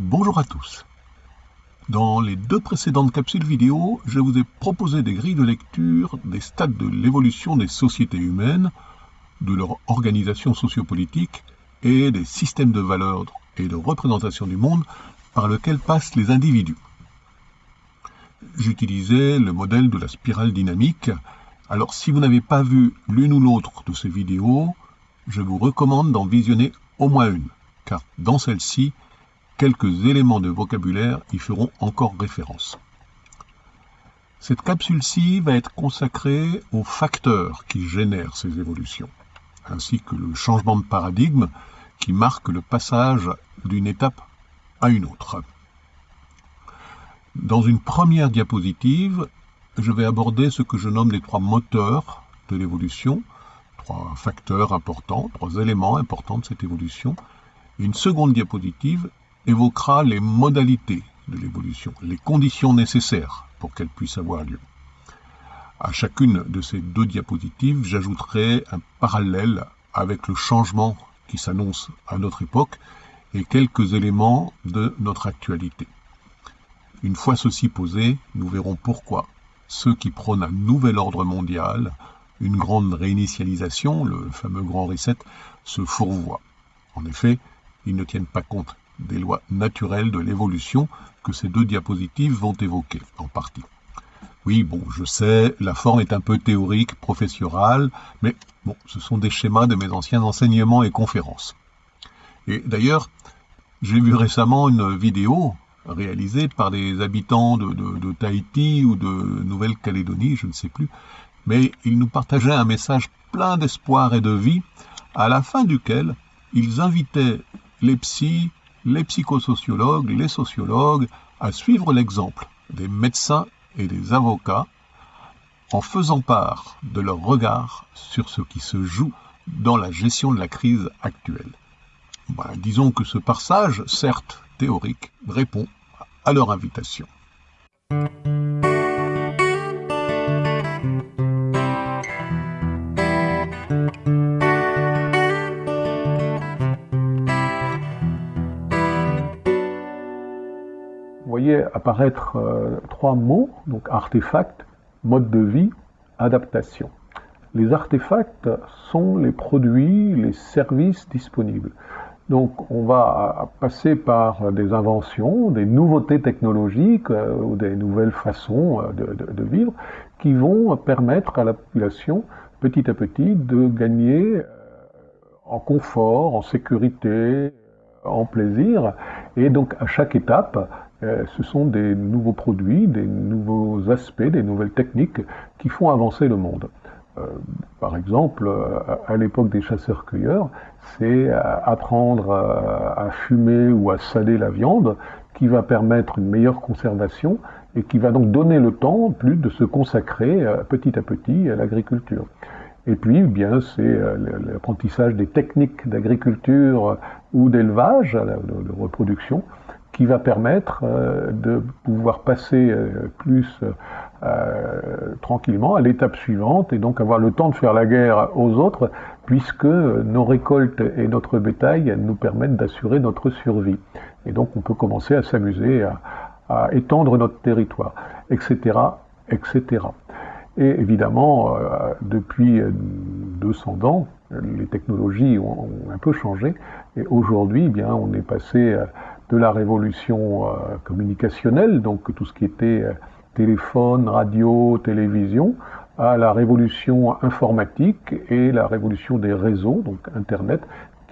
Bonjour à tous. Dans les deux précédentes capsules vidéo, je vous ai proposé des grilles de lecture des stades de l'évolution des sociétés humaines, de leur organisation sociopolitique et des systèmes de valeurs et de représentation du monde par lequel passent les individus. J'utilisais le modèle de la spirale dynamique. Alors si vous n'avez pas vu l'une ou l'autre de ces vidéos, je vous recommande d'en visionner au moins une, car dans celle-ci, quelques éléments de vocabulaire y feront encore référence. Cette capsule-ci va être consacrée aux facteurs qui génèrent ces évolutions, ainsi que le changement de paradigme qui marque le passage d'une étape à une autre. Dans une première diapositive, je vais aborder ce que je nomme les trois moteurs de l'évolution, trois facteurs importants, trois éléments importants de cette évolution. Une seconde diapositive évoquera les modalités de l'évolution, les conditions nécessaires pour qu'elle puisse avoir lieu. À chacune de ces deux diapositives, j'ajouterai un parallèle avec le changement qui s'annonce à notre époque et quelques éléments de notre actualité. Une fois ceci posé, nous verrons pourquoi ceux qui prônent un nouvel ordre mondial, une grande réinitialisation, le fameux grand reset, se fourvoient. En effet, ils ne tiennent pas compte des lois naturelles de l'évolution que ces deux diapositives vont évoquer en partie. Oui, bon, je sais, la forme est un peu théorique, professorale, mais bon, ce sont des schémas de mes anciens enseignements et conférences. Et d'ailleurs, j'ai vu récemment une vidéo réalisée par des habitants de, Tahiti ou de Nouvelle-Calédonie, je ne sais plus, mais ils nous partageaient un message plein d'espoir et de vie, à la fin duquel ils invitaient les psys, les psychosociologues, les sociologues à suivre l'exemple des médecins et des avocats en faisant part de leur regard sur ce qui se joue dans la gestion de la crise actuelle. Ben, disons que ce passage, certes théorique, répond à leur invitation. Apparaître euh, trois mots, donc artefact, mode de vie, adaptation. Les artefacts sont les produits, les services disponibles. Donc on va passer par des inventions, des nouveautés technologiques euh, ou des nouvelles façons euh, de, vivre qui vont permettre à la population petit à petit de gagner en confort, en sécurité, en plaisir. Et donc à chaque étape, ce sont des nouveaux produits, des nouveaux aspects, des nouvelles techniques qui font avancer le monde. Euh, par exemple, euh, à l'époque des chasseurs-cueilleurs, c'est apprendre à fumer ou à saler la viande qui va permettre une meilleure conservation et qui va donc donner le temps plus de se consacrer petit à petit à l'agriculture. Et puis, eh bien, c'est l'apprentissage des techniques d'agriculture ou d'élevage, de reproduction, qui va permettre euh, de pouvoir passer euh, plus euh, tranquillement à l'étape suivante et donc avoir le temps de faire la guerre aux autres puisque nos récoltes et notre bétail nous permettent d'assurer notre survie. Et donc on peut commencer à s'amuser à, étendre notre territoire, etc. etc. Et évidemment, depuis 200 ans, les technologies ont, un peu changé et aujourd'hui, eh bien, on est passé de la révolution euh, communicationnelle, donc tout ce qui était euh, téléphone, radio, télévision, à la révolution informatique et la révolution des réseaux, donc Internet,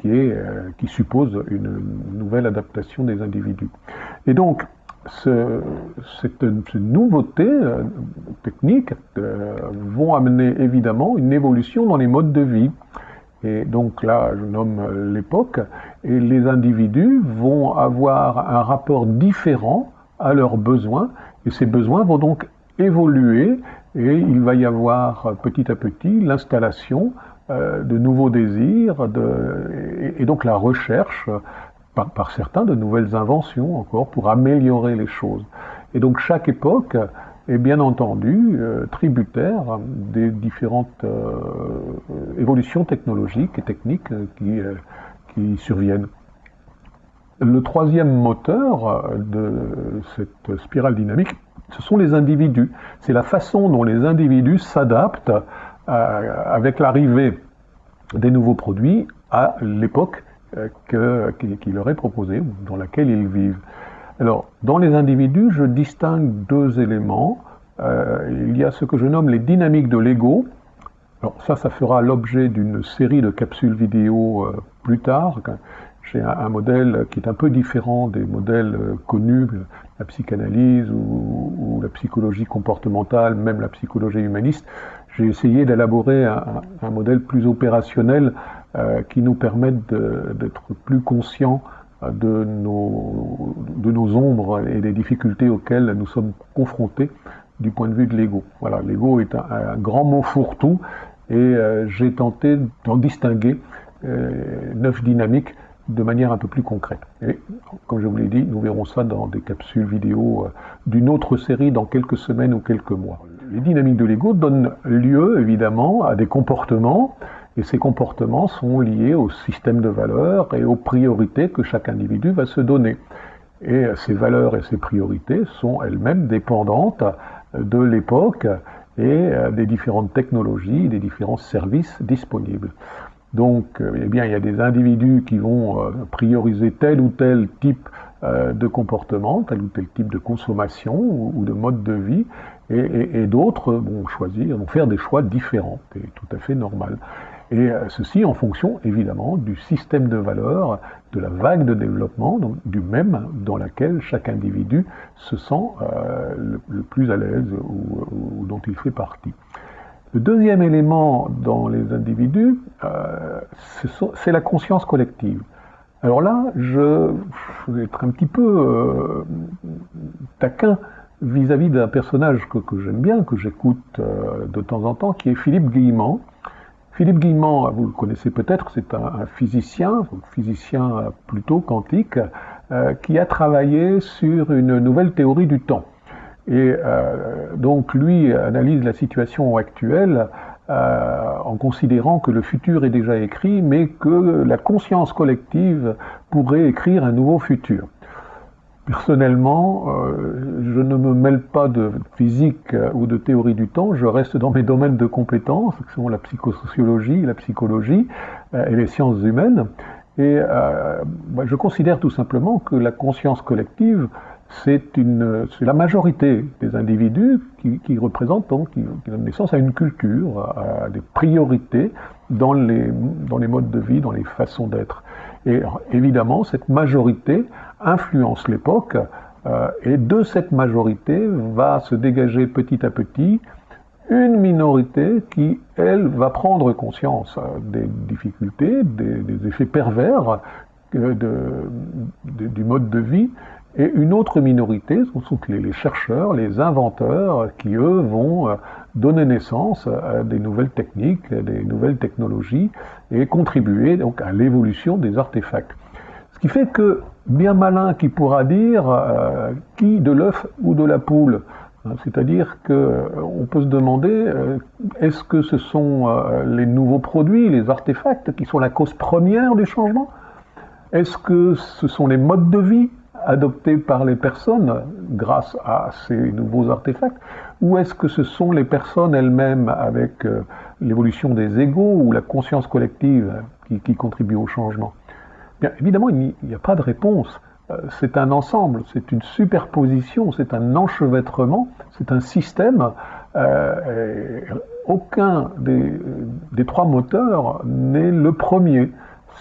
qui, est, euh, qui suppose une nouvelle adaptation des individus. Et donc, ce, cette, ces nouveautés techniques vont amener évidemment une évolution dans les modes de vie. Et donc là, je nomme l'époque, et les individus vont avoir un rapport différent à leurs besoins, et ces besoins vont donc évoluer, et il va y avoir petit à petit l'installation euh, de nouveaux désirs, et, donc la recherche par, certains de nouvelles inventions encore pour améliorer les choses. Et donc chaque époque est bien entendu euh, tributaire des différentes euh, évolutions technologiques et techniques qui, qui surviennent. Le troisième moteur de cette spirale dynamique, ce sont les individus. C'est la façon dont les individus s'adaptent avec l'arrivée des nouveaux produits à l'époque euh, qui, leur est proposée, ou dans laquelle ils vivent. Alors, dans les individus, je distingue deux éléments. Euh, il y a ce que je nomme les dynamiques de l'ego. Alors ça, ça fera l'objet d'une série de capsules vidéo euh, plus tard. J'ai un, modèle qui est un peu différent des modèles connus, la psychanalyse ou, la psychologie comportementale, même la psychologie humaniste. J'ai essayé d'élaborer un, modèle plus opérationnel euh, qui nous permettent d'être plus conscients euh, de nos, de nos ombres et des difficultés auxquelles nous sommes confrontés du point de vue de l'ego. Voilà, l'ego est un, grand mot fourre-tout et euh, j'ai tenté d'en distinguer neuf dynamiques de manière un peu plus concrète. Et comme je vous l'ai dit, nous verrons ça dans des capsules vidéo d'une autre série dans quelques semaines ou quelques mois. Les dynamiques de l'ego donnent lieu évidemment à des comportements et ces comportements sont liés au système de valeurs et aux priorités que chaque individu va se donner. Et ces valeurs et ces priorités sont elles-mêmes dépendantes de l'époque et euh, des différentes technologies, des différents services disponibles. Donc, euh, eh bien, il y a des individus qui vont euh, prioriser tel ou tel type de comportement, tel ou tel type de consommation ou de mode de vie, et, d'autres vont choisir, vont faire des choix différents, c'est tout à fait normal. Et euh, ceci en fonction évidemment du système de valeurs, de la vague de développement, donc du même dans laquelle chaque individu se sent euh, le, plus à l'aise ou, dont il fait partie. Le deuxième élément dans les individus, euh, c'est la conscience collective. Alors là, je, vais être un petit peu taquin vis-à-vis d'un personnage que, j'aime bien, que j'écoute de temps en temps, qui est Philippe Guillemant, Philippe Guillemont, vous le connaissez peut-être, c'est un, physicien, physicien plutôt quantique, euh, qui a travaillé sur une nouvelle théorie du temps. Et euh, donc lui analyse la situation actuelle euh, en considérant que le futur est déjà écrit, mais que la conscience collective pourrait écrire un nouveau futur. Personnellement, euh, je ne me mêle pas de physique euh, ou de théorie du temps, je reste dans mes domaines de compétences, qui sont la psychosociologie, la psychologie euh, et les sciences humaines. Et je considère tout simplement que la conscience collective, c'est la majorité des individus qui, représentent donc, qui, qui, donnent naissance à une culture, à des priorités dans les, dans les modes de vie, dans les façons d'être. Et évidemment, cette majorité influence l'époque, euh, et de cette majorité va se dégager petit à petit une minorité qui, elle, va prendre conscience euh, des difficultés, des, effets pervers euh, du mode de vie, et une autre minorité, ce sont les, chercheurs, les inventeurs, qui eux vont donner naissance à des nouvelles techniques, des nouvelles technologies, et contribuer donc à l'évolution des artefacts. Ce qui fait que bien malin qui pourra dire euh, qui de l'œuf ou de la poule. Hein, c'est-à-dire qu'on euh, peut se demander, euh, est-ce que ce sont les nouveaux produits, les artefacts qui sont la cause première du changement? Est-ce que ce sont les modes de vie adoptés par les personnes grâce à ces nouveaux artefacts? Ou est-ce que ce sont les personnes elles-mêmes avec l'évolution des égaux ou la conscience collective qui contribuent au changement? Bien, évidemment, il n'y a pas de réponse. Euh, c'est un ensemble, c'est une superposition, c'est un enchevêtrement, c'est un système. Euh, aucun des, trois moteurs n'est le premier.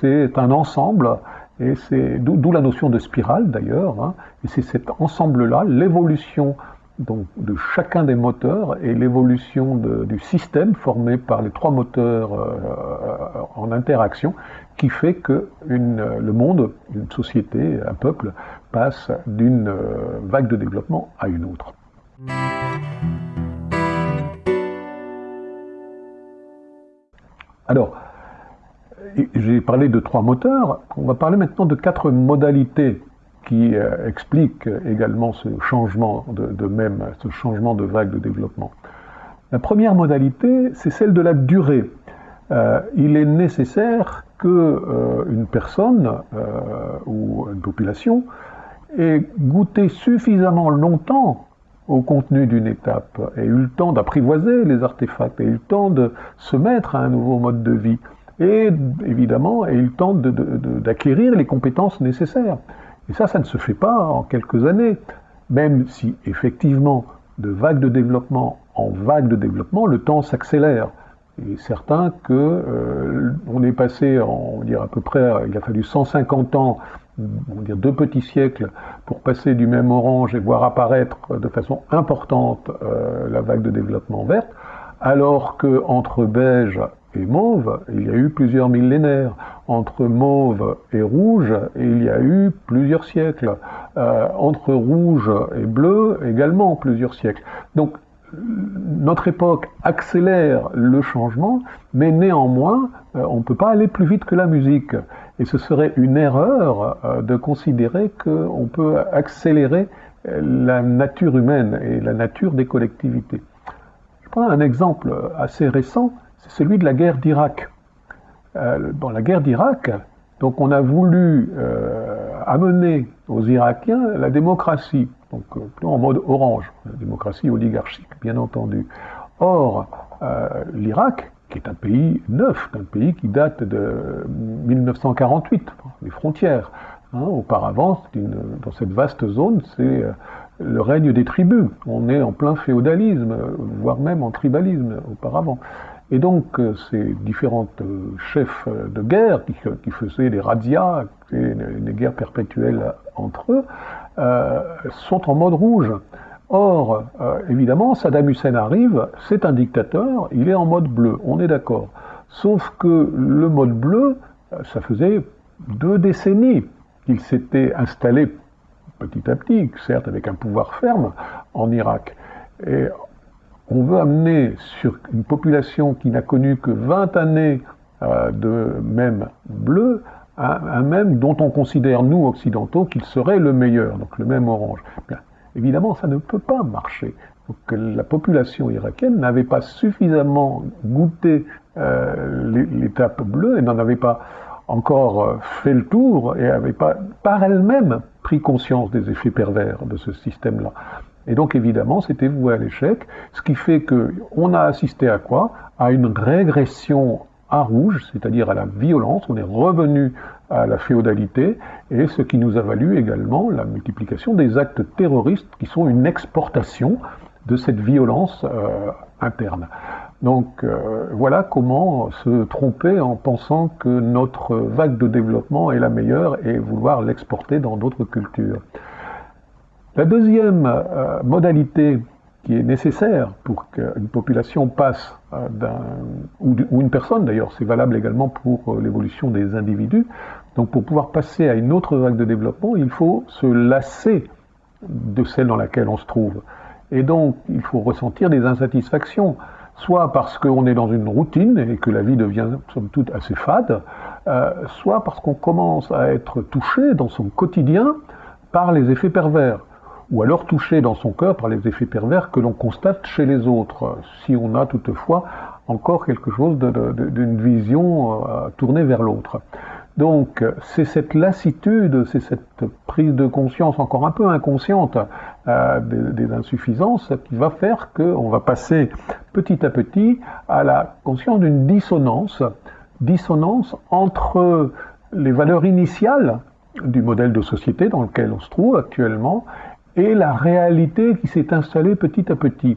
C'est un ensemble, et c'est d'où la notion de spirale d'ailleurs. Hein. et c'est cet ensemble-là, l'évolution de chacun des moteurs et l'évolution du système formé par les trois moteurs euh, en interaction qui fait que le monde, une société, un peuple passe d'une euh, vague de développement à une autre. Alors, j'ai parlé de trois moteurs, on va parler maintenant de quatre modalités qui euh, explique également ce changement de, même, ce changement de vague de développement. La première modalité, c'est celle de la durée. euh, il est nécessaire que euh, une personne ou une population ait goûté suffisamment longtemps au contenu d'une étape, ait eu le temps d'apprivoiser les artefacts, ait eu le temps de se mettre à un nouveau mode de vie, et évidemment ait eu le temps d'acquérir les compétences nécessaires. Et ça, ça ne se fait pas en quelques années, même si effectivement, de vague de développement en vague de développement, le temps s'accélère. Il est certain que euh, est passé, on dire à peu près, il a fallu 150 ans, on dire deux petits siècles, pour passer du même orange et voir apparaître de façon importante euh, la vague de développement verte, alors que entre beige et mauve, il y a eu plusieurs millénaires. Entre mauve et rouge, il y a eu plusieurs siècles. Euh, entre rouge et bleu, également plusieurs siècles. Donc notre époque accélère le changement, mais néanmoins, euh, on ne peut pas aller plus vite que la musique. Et ce serait une erreur euh, de considérer qu'on peut accélérer la nature humaine et la nature des collectivités. Je prends un exemple assez récent, c'est celui de la guerre d'Irak. Euh, dans la guerre d'Irak, donc on a voulu amener aux Irakiens la démocratie donc euh, en mode orange, la démocratie oligarchique, bien entendu. Or, euh, l'Irak, qui est un pays neuf, un pays qui date de 1948, les frontières. Hein, auparavant, dans cette vaste zone, c'est euh, le règne des tribus. On est en plein féodalisme, voire même en tribalisme auparavant. Et donc, ces différentes chefs de guerre qui, faisaient des razzias, des guerres perpétuelles entre eux, euh, sont en mode rouge. Or, euh, évidemment, Saddam Hussein arrive, c'est un dictateur, il est en mode bleu, on est d'accord. Sauf que le mode bleu, euh, ça faisait deux décennies qu'il s'était installé petit à petit, certes avec un pouvoir ferme, en Irak. Et on veut amener sur une population qui n'a connu que 20 années de même bleu un, même dont on considère, nous, occidentaux, qu'il serait le meilleur, donc le même orange. évidemment, ça ne peut pas marcher. Donc, la population irakienne n'avait pas suffisamment goûté euh, l'étape bleue et n'en avait pas encore euh, fait le tour et n'avait pas par elle-même pris conscience des effets pervers de ce système-là. Et donc évidemment, c'était voué à l'échec, ce qui fait qu'on a assisté à quoi? À une régression à rouge, c'est-à-dire à la violence, on est revenu à la féodalité, et ce qui nous a valu également la multiplication des actes terroristes qui sont une exportation de cette violence euh, interne. Donc euh, voilà comment se tromper en pensant que notre vague de développement est la meilleure et vouloir l'exporter dans d'autres cultures. La deuxième euh, modalité qui est nécessaire pour qu'une population passe euh, d'un, ou, une personne d'ailleurs, c'est valable également pour euh, l'évolution des individus. Donc pour pouvoir passer à une autre vague de développement, il faut se lasser de celle dans laquelle on se trouve. Et donc il faut ressentir des insatisfactions, soit parce qu'on est dans une routine et que la vie devient somme toute assez fade, soit parce qu'on commence à être touché dans son quotidien par les effets pervers ou alors touché dans son cœur par les effets pervers que l'on constate chez les autres, si on a toutefois encore quelque chose d'une vision euh, tournée vers l'autre. Donc c'est cette lassitude, c'est cette prise de conscience encore un peu inconsciente euh, des, des, insuffisances qui va faire qu'on va passer petit à petit à la conscience d'une dissonance, dissonance entre les valeurs initiales du modèle de société dans lequel on se trouve actuellement et la réalité qui s'est installée petit à petit.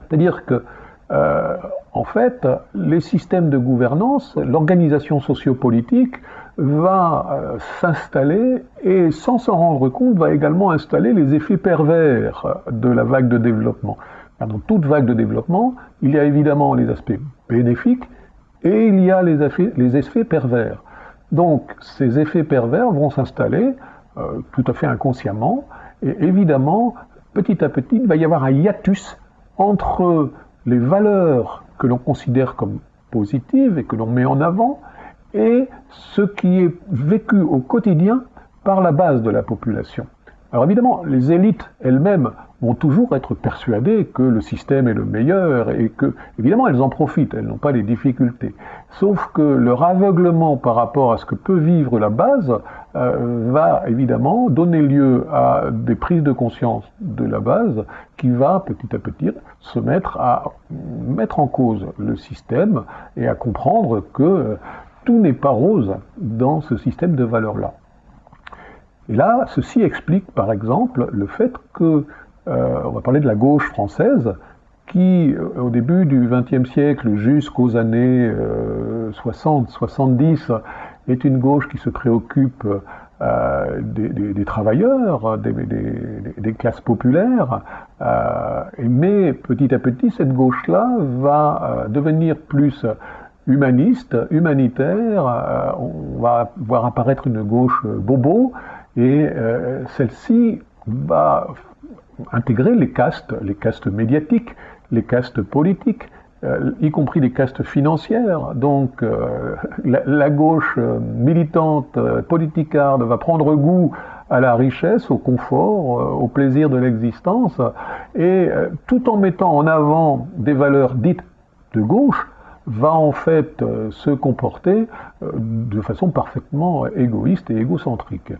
C'est-à-dire que, euh, en fait, les systèmes de gouvernance, l'organisation sociopolitique va euh, s'installer et, sans s'en rendre compte, va également installer les effets pervers de la vague de développement. Dans toute vague de développement, il y a évidemment les aspects bénéfiques et il y a les effets, les effets pervers. Donc, ces effets pervers vont s'installer euh, tout à fait inconsciemment et évidemment, petit à petit, il va y avoir un hiatus entre les valeurs que l'on considère comme positives et que l'on met en avant et ce qui est vécu au quotidien par la base de la population. Alors évidemment, les élites elles-mêmes vont toujours être persuadées que le système est le meilleur et que, évidemment, elles en profitent, elles n'ont pas les difficultés. Sauf que leur aveuglement par rapport à ce que peut vivre la base euh, va évidemment donner lieu à des prises de conscience de la base qui va petit à petit se mettre à mettre en cause le système et à comprendre que tout n'est pas rose dans ce système de valeurs-là. Et là, ceci explique par exemple le fait que, euh, on va parler de la gauche française, qui euh, au début du XXe siècle jusqu'aux années 60-70 euh, est une gauche qui se préoccupe des, travailleurs, des, classes populaires, mais petit à petit cette gauche-là va devenir plus humaniste, humanitaire, euh, on va voir apparaître une gauche euh, bobo, et euh, celle-ci va intégrer les castes, les castes médiatiques, les castes politiques, y compris les castes financières. Donc la, gauche militante, politicarde, va prendre goût à la richesse, au confort, au plaisir de l'existence, et tout en mettant en avant des valeurs dites de gauche, va en fait euh, se comporter euh, de façon parfaitement égoïste et égocentrique.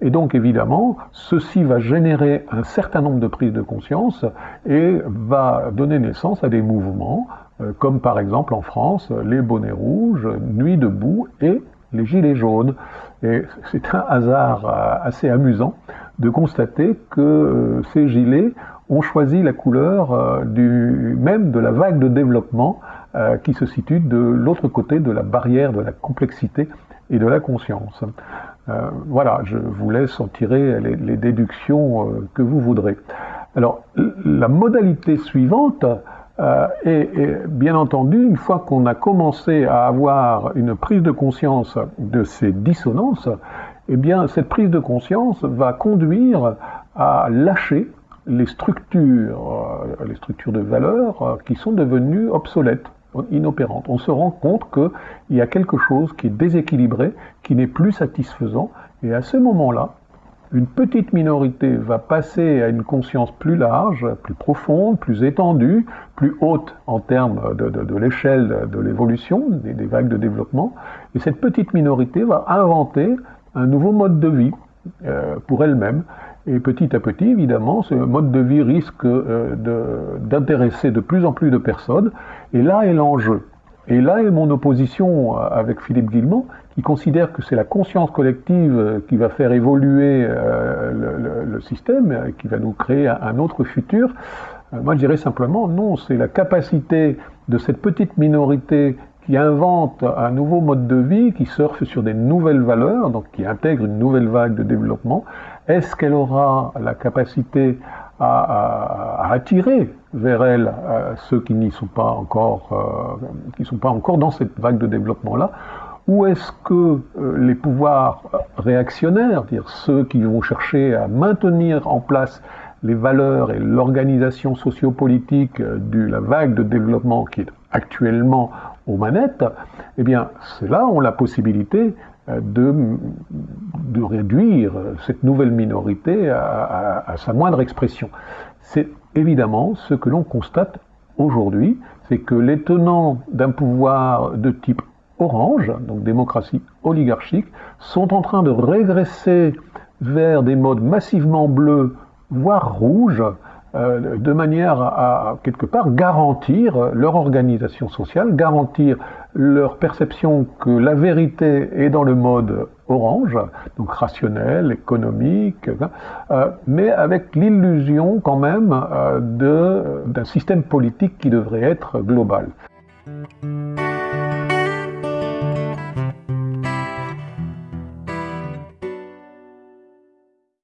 Et donc évidemment, ceci va générer un certain nombre de prises de conscience et va donner naissance à des mouvements, euh, comme par exemple en France, les bonnets rouges, Nuit debout et les gilets jaunes. Et c'est un hasard assez amusant de constater que ces gilets ont choisi la couleur même de la vague de développement euh, qui se situe de l'autre côté de la barrière de la complexité et de la conscience. Euh, voilà, je vous laisse en tirer les, déductions euh, que vous voudrez. Alors, la modalité suivante est, bien entendu, une fois qu'on a commencé à avoir une prise de conscience de ces dissonances, eh bien, cette prise de conscience va conduire à lâcher les structures, les structures de valeur qui sont devenues obsolètes inopérante. On se rend compte qu'il y a quelque chose qui est déséquilibré, qui n'est plus satisfaisant, et à ce moment-là, une petite minorité va passer à une conscience plus large, plus profonde, plus étendue, plus haute en termes de, l'échelle de l'évolution, des, vagues de développement, et cette petite minorité va inventer un nouveau mode de vie euh, pour elle-même, et petit à petit, évidemment, ce mode de vie risque euh, d'intéresser de, plus en plus de personnes. Et là est l'enjeu. Et là est mon opposition avec Philippe Guillemont, qui considère que c'est la conscience collective qui va faire évoluer euh, le, système, qui va nous créer un autre futur. Euh, moi, je dirais simplement, non, c'est la capacité de cette petite minorité qui invente un nouveau mode de vie, qui surfe sur des nouvelles valeurs, donc qui intègre une nouvelle vague de développement, est-ce qu'elle aura la capacité à, attirer vers elle euh, ceux qui n'y sont pas encore, euh, qui sont pas encore dans cette vague de développement là, ou est-ce que euh, les pouvoirs réactionnaires, dire ceux qui vont chercher à maintenir en place les valeurs et l'organisation sociopolitique de la vague de développement qui est actuellement aux manettes, eh bien, c'est là ont la possibilité de, réduire cette nouvelle minorité à, sa moindre expression. C'est évidemment ce que l'on constate aujourd'hui, c'est que les tenants d'un pouvoir de type orange, donc démocratie oligarchique, sont en train de régresser vers des modes massivement bleus, voire rouges, euh, de manière à, quelque part garantir leur organisation sociale, garantir leur perception que la vérité est dans le mode orange, donc rationnel, économique, euh, mais avec l'illusion quand même euh, d'un système politique qui devrait être global.